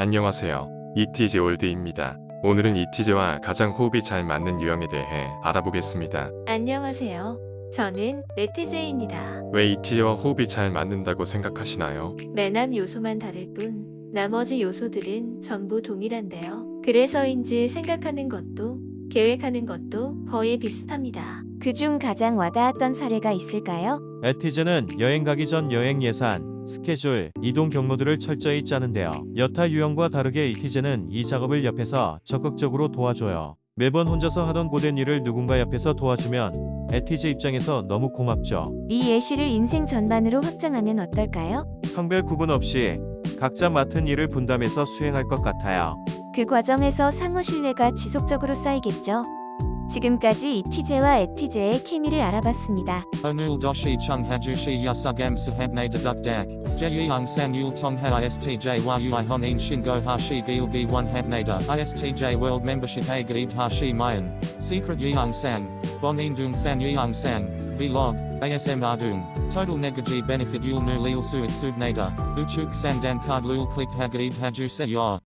안녕하세요. 잇티제 올드입니다. 오늘은 잇티제와 가장 호흡이 잘 맞는 유형에 대해 알아보겠습니다. 안녕하세요. 저는 엣티제입니다. 왜 잇티제와 호흡이 잘 맞는다고 생각하시나요? 맨 앞 요소만 다를 뿐 나머지 요소들은 전부 동일한데요. 그래서인지 생각하는 것도 계획하는 것도 거의 비슷합니다. 그중 가장 와닿았던 사례가 있을까요? 엣티제는 여행 가기 전 여행 예산, 스케줄, 이동 경로들을 철저히 짜는데요. 여타 유형과 다르게 잇티제는 이 작업을 옆에서 적극적으로 도와줘요. 매번 혼자서 하던 고된 일을 누군가 옆에서 도와주면 엣티제 입장에서 너무 고맙죠. 이 예시를 인생 전반으로 확장하면 어떨까요? 성별 구분 없이 각자 맡은 일을 분담해서 수행할 것 같아요. 그 과정에서 상호 신뢰가 지속적으로 쌓이겠죠. 지금까지 이티제와 에티제의 케미를 알아봤습니다. Onul doshi chung hajushi yasugam sahabne dedukdak. Jeyang san yul tongha istj yui honin shingo hashi gilgi one habnada. Istj world gaib hashi mayan. Secret dung fan yeong sang. Vlog. ASM ardung. Total negaji benefit. Uchuk sandan card lul click hagaib haju se yor.